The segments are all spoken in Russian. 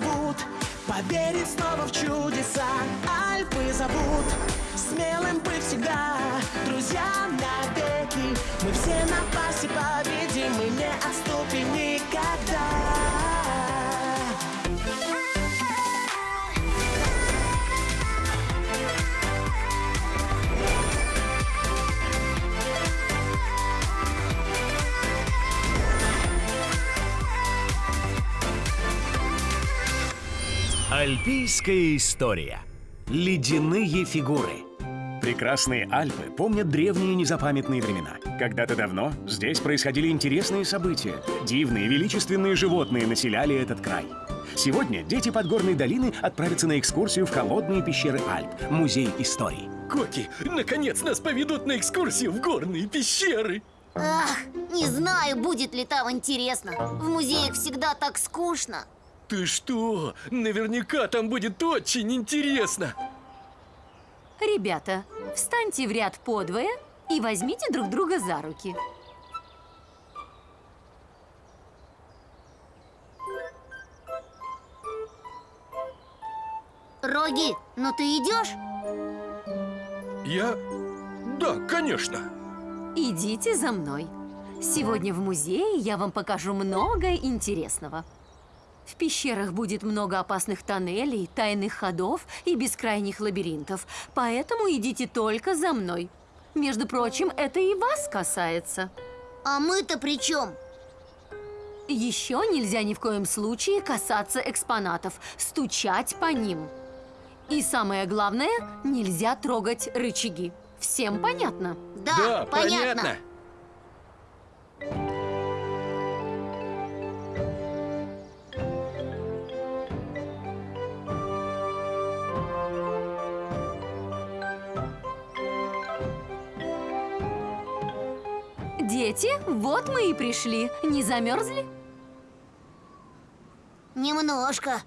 зовут Поверить снова в чудеса. Альпы зовут Смелым быть всегда Друзья навеки. Мы все на Альпийская история. Ледяные фигуры. Прекрасные Альпы помнят древние незапамятные времена. Когда-то давно здесь происходили интересные события. Дивные, величественные животные населяли этот край. Сегодня дети Подгорной долины отправятся на экскурсию в холодные пещеры Альп, музей истории. Коки, наконец нас поведут на экскурсию в горные пещеры. Ах, не знаю, будет ли там интересно. В музеях всегда так скучно. Ты что? Наверняка там будет очень интересно. Ребята, встаньте в ряд подвое и возьмите друг друга за руки. Роги, ну ты идешь? Я? Да, конечно. Идите за мной. Сегодня в музее я вам покажу много интересного. В пещерах будет много опасных тоннелей, тайных ходов и бескрайних лабиринтов. Поэтому идите только за мной. Между прочим, это и вас касается. А мы-то при чем? Еще нельзя ни в коем случае касаться экспонатов, стучать по ним. И самое главное, нельзя трогать рычаги. Всем понятно? Да, да понятно. понятно. Дети, вот мы и пришли. Не замерзли? Немножко.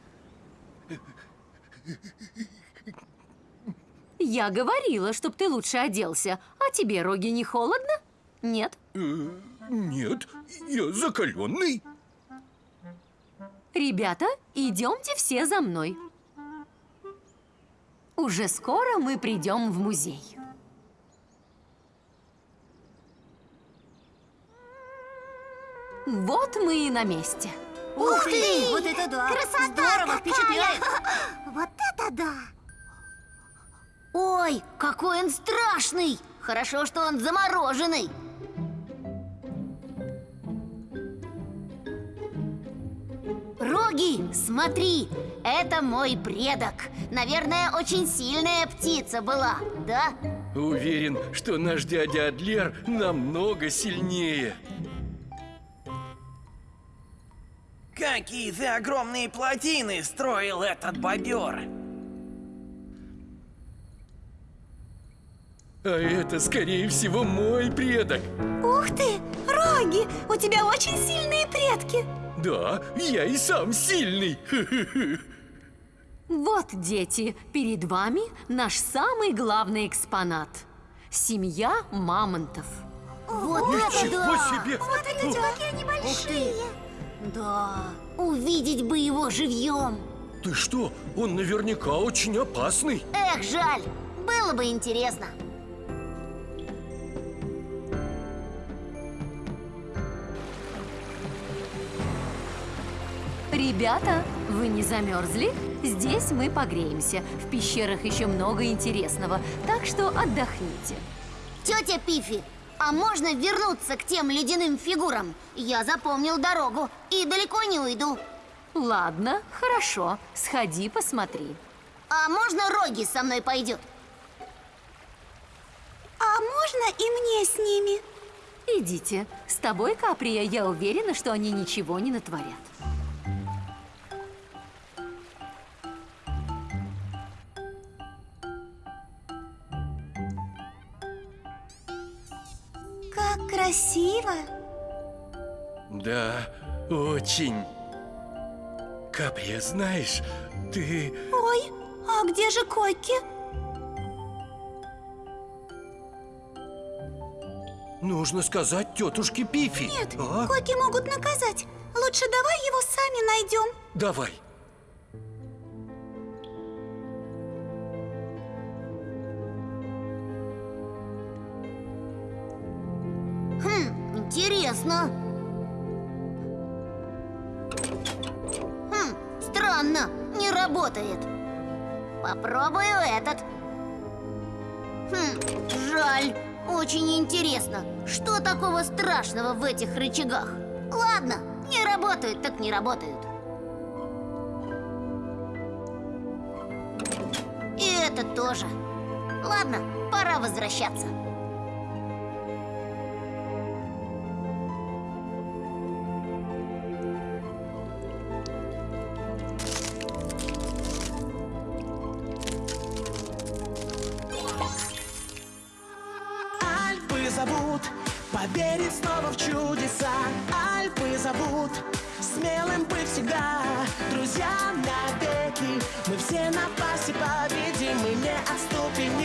Я говорила, чтоб ты лучше оделся. А тебе, Роги, не холодно? Нет? Нет, я закаленный. Ребята, идемте все за мной. Уже скоро мы придем в музей. Вот мы и на месте. Ух ты! Вот это да! Красота Здорово, какая! впечатляет! Вот это да! Ой, какой он страшный! Хорошо, что он замороженный. Роги, смотри, это мой предок. Наверное, очень сильная птица была, да? Уверен, что наш дядя Адлер намного сильнее. Какие ты огромные плотины строил этот бобер! А это, скорее всего, мой предок. Ух ты! Роги! У тебя очень сильные предки! Да, я и сам сильный. Вот, дети, перед вами наш самый главный экспонат. Семья мамонтов. Вот это да! себе! Вот эти какие они большие! Да, увидеть бы его живьем. Ты что? Он наверняка очень опасный. Эх, жаль, было бы интересно. Ребята, вы не замерзли? Здесь мы погреемся. В пещерах еще много интересного, так что отдохните. Тетя Пифи, а можно вернуться к тем ледяным фигурам? Я запомнил дорогу и далеко не уйду. Ладно, хорошо. Сходи, посмотри. А можно Роги со мной пойдет? А можно и мне с ними? Идите. С тобой, Каприя, я уверена, что они ничего не натворят. Как красиво! Да, очень. Каприя, знаешь, ты... Ой, а где же Коки? Нужно сказать тетушке Пифи. Нет, А? Коки могут наказать. Лучше давай его сами найдем. Давай. Интересно. Хм, странно, не работает. Попробую этот. Хм, жаль. Очень интересно, что такого страшного в этих рычагах? Ладно, не работают, так не работают. И это тоже. Ладно, пора возвращаться. Зовут Поверить снова в чудеса. Альпы зовут Смелым быть всегда. Друзья навеки Мы все на пасе победим Мы не отступим